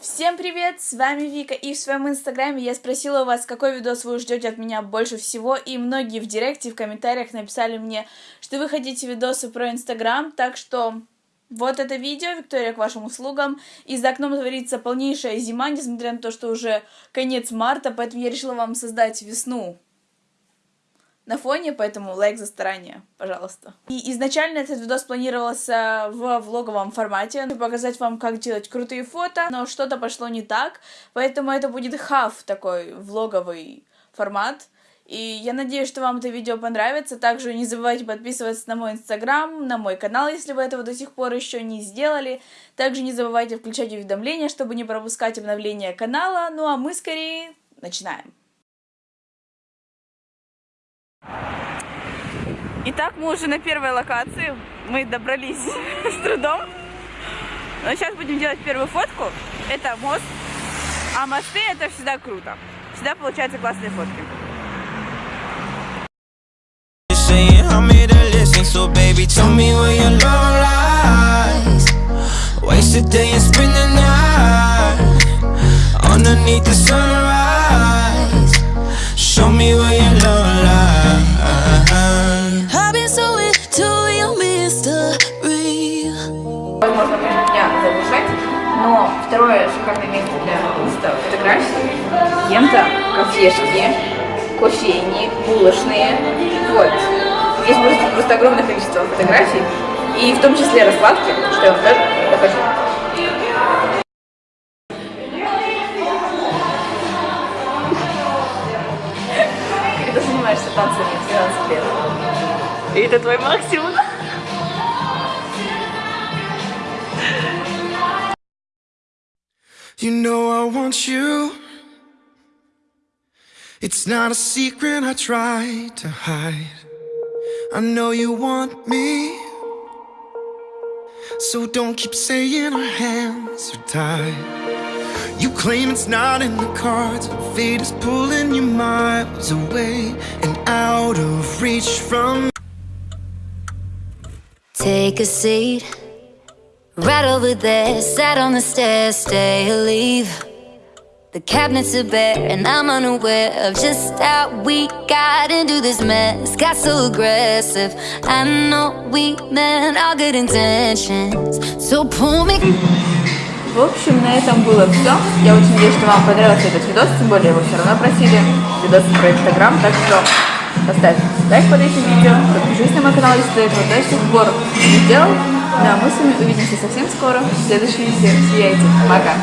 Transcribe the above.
Всем привет, с вами Вика, и в своем инстаграме я спросила вас, какой видос вы ждете от меня больше всего, и многие в директе, в комментариях написали мне, что вы хотите видосы про инстаграм, так что вот это видео, Виктория, к вашим услугам, и за окном творится полнейшая зима, несмотря на то, что уже конец марта, поэтому я решила вам создать весну на фоне, поэтому лайк за старание, пожалуйста. И изначально этот видос планировался в влоговом формате, показать вам, как делать крутые фото, но что-то пошло не так, поэтому это будет хав такой влоговый формат. И я надеюсь, что вам это видео понравится. Также не забывайте подписываться на мой инстаграм, на мой канал, если вы этого до сих пор еще не сделали. Также не забывайте включать уведомления, чтобы не пропускать обновления канала. Ну а мы скорее начинаем. Итак, мы уже на первой локации. Мы добрались с трудом. Но сейчас будем делать первую фотку. Это мост. А мосты это всегда круто. Всегда получаются классные фотки. Underneath the sunrise Но второе шикарное место для инста фотографий лента, кафешки, кофейни, булочные. Вот. Здесь просто, просто огромное количество фотографий. И в том числе раскладки, что я вам тоже покажу. Когда занимаешься танцами 12 лет. И это твой максимум. You know I want you. It's not a secret I try to hide. I know you want me. So don't keep saying our hands are tied. You claim it's not in the cards fate is pulling you miles away And out of reach from Take a seat Right over there, sat on the stairs, stay or leave The cabinets are bare and I'm unaware of just how we got into this mess Got so aggressive, I know we meant all good intentions So pull me В общем, на этом было все. Я очень надеюсь, что вам понравился этот видос, тем более вы все равно просили видос про Инстаграм, так что поставь лайк под этим видео, подпишись на мой канал, если ты этого до сих пор не сделал. Да, мы с вами увидимся совсем скоро в следующей видео. Сияйте. Пока.